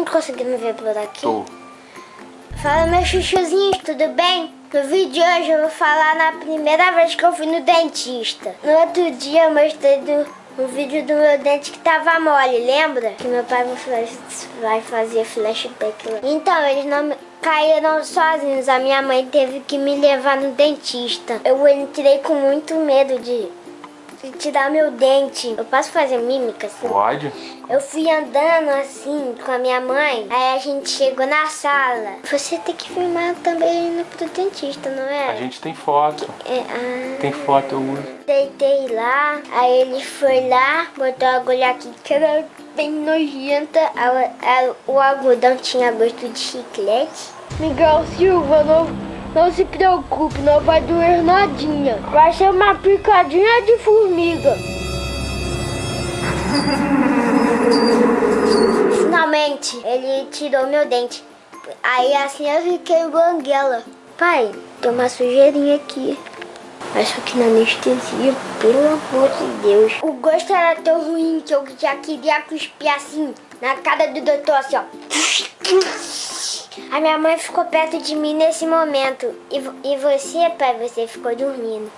mundo conseguindo ver por aqui? Tô. Fala meus chuchuzinhos, tudo bem? No vídeo de hoje eu vou falar na primeira vez que eu fui no dentista. No outro dia eu mostrei do, um vídeo do meu dente que tava mole, lembra? Que meu pai vai fazer flashback lá. Então, eles não caíram sozinhos. A minha mãe teve que me levar no dentista. Eu entrei com muito medo de tirar meu dente. Eu posso fazer mímica assim? Pode. Eu fui andando assim com a minha mãe, aí a gente chegou na sala. Você tem que filmar também indo pro dentista, não é? A gente tem foto. É, ah, Tem foto, eu uso. deitei lá, aí ele foi lá, botou a agulha aqui que era bem nojenta. A- a- o algodão tinha gosto de chiclete. Miguel Silva, não, não se preocupe, não vai doer nadinha. Vai ser uma picadinha de formiga. Finalmente, ele tirou meu dente. Aí assim eu fiquei banguela. Pai, tem uma sujeirinha aqui. Acho que na anestesia, pelo amor de Deus. O gosto era tão ruim que eu já queria cuspir assim, na cara do doutor, assim, ó. A minha mãe ficou perto de mim nesse momento. E, e você, pai, você ficou dormindo.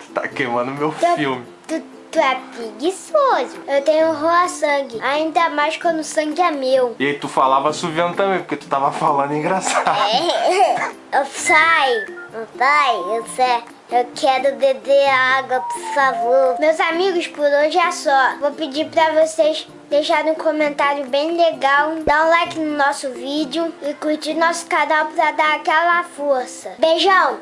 Tu tá queimando meu Tu, filme. tu, tu é preguiçoso. Eu tenho roa sangue, ainda mais quando o sangue é meu. E aí tu falava assoviando também, porque tu tava falando engraçado. Eu sai, pai, eu sei. Eu quero beber água, por favor. Meus amigos, por hoje é só. Vou pedir pra vocês deixarem um comentário bem legal, dar um like no nosso vídeo e curtir nosso canal pra dar aquela força. Beijão!